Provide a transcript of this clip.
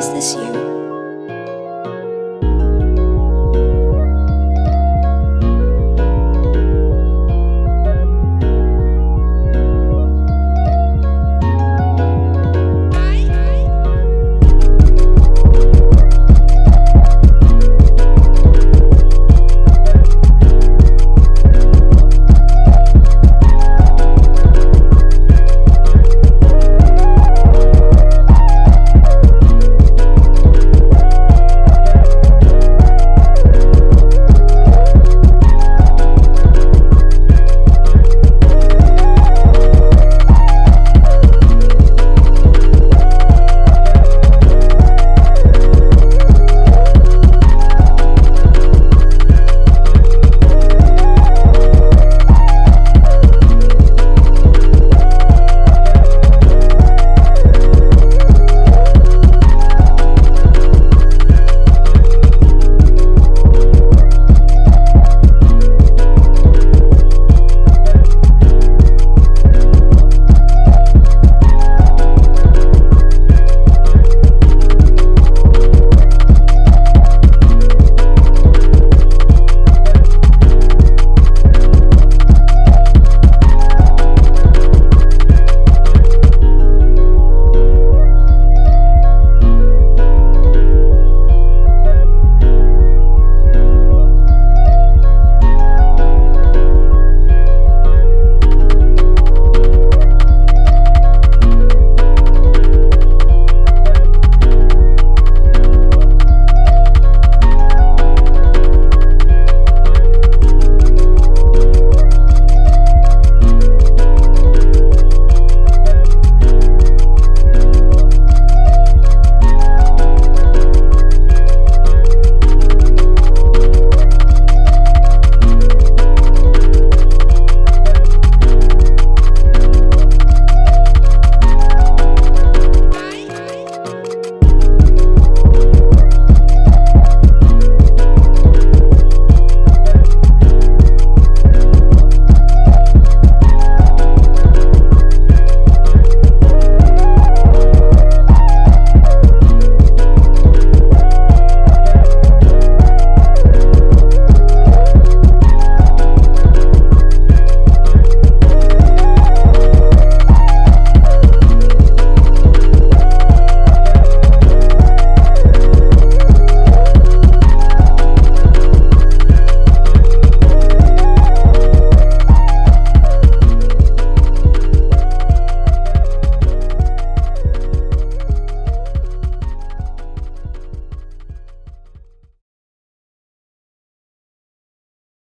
Is this you?